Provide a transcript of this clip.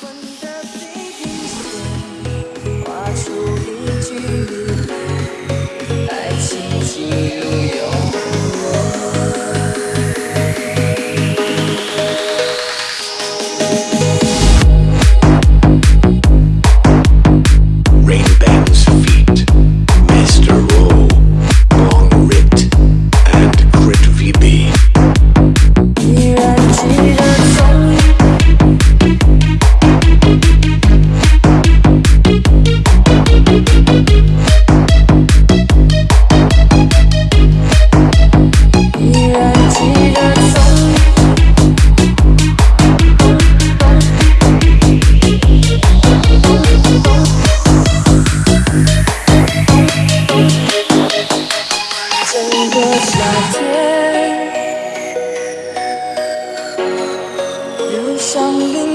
昏的地平线，画出一句。天。又像另